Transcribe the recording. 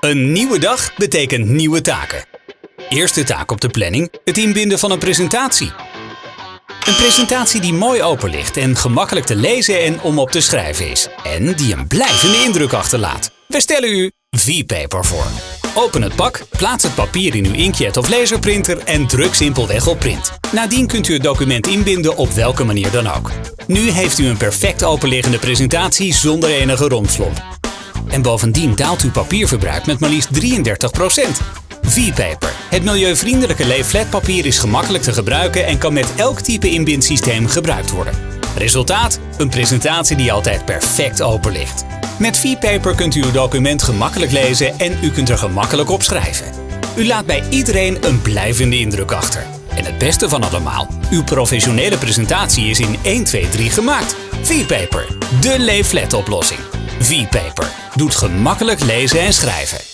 Een nieuwe dag betekent nieuwe taken. Eerste taak op de planning: het inbinden van een presentatie. Een presentatie die mooi open ligt en gemakkelijk te lezen en om op te schrijven is. En die een blijvende indruk achterlaat. We stellen u V-Paper voor. Open het pak, plaats het papier in uw inkjet of laserprinter en druk simpelweg op print. Nadien kunt u het document inbinden op welke manier dan ook. Nu heeft u een perfect openliggende presentatie zonder enige rompslomp. En bovendien daalt uw papierverbruik met maar liefst 33%. V-Paper. Het milieuvriendelijke leefletpapier is gemakkelijk te gebruiken en kan met elk type inbindsysteem gebruikt worden. Resultaat? Een presentatie die altijd perfect open ligt. Met V-Paper kunt u uw document gemakkelijk lezen en u kunt er gemakkelijk op schrijven. U laat bij iedereen een blijvende indruk achter. En het beste van allemaal, uw professionele presentatie is in 1, 2, 3 gemaakt. V-Paper, de leeflet oplossing. V-Paper doet gemakkelijk lezen en schrijven.